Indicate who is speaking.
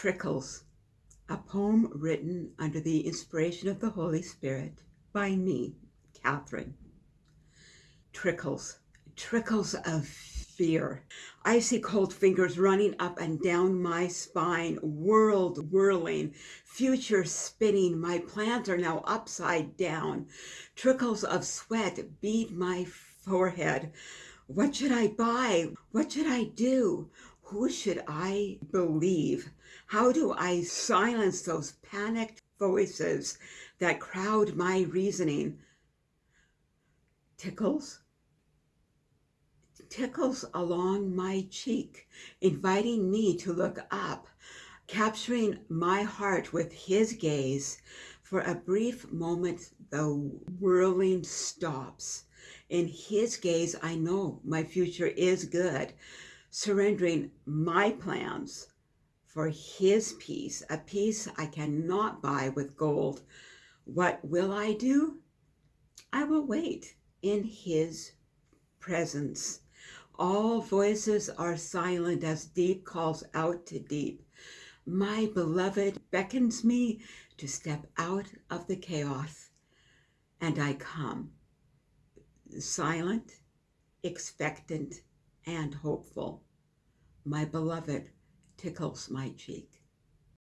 Speaker 1: Trickles, a poem written under the inspiration of the Holy Spirit by me, Catherine. Trickles, trickles of fear. Icy cold fingers running up and down my spine, world whirling, future spinning. My plans are now upside down. Trickles of sweat bead my forehead. What should I buy? What should I do? Who should I believe? How do I silence those panicked voices that crowd my reasoning? Tickles, tickles along my cheek, inviting me to look up, capturing my heart with his gaze. For a brief moment, the whirling stops. In his gaze, I know my future is good surrendering my plans for his peace, a peace I cannot buy with gold. What will I do? I will wait in his presence. All voices are silent as deep calls out to deep. My beloved beckons me to step out of the chaos, and I come, silent, expectant, and hopeful. My beloved tickles my cheek.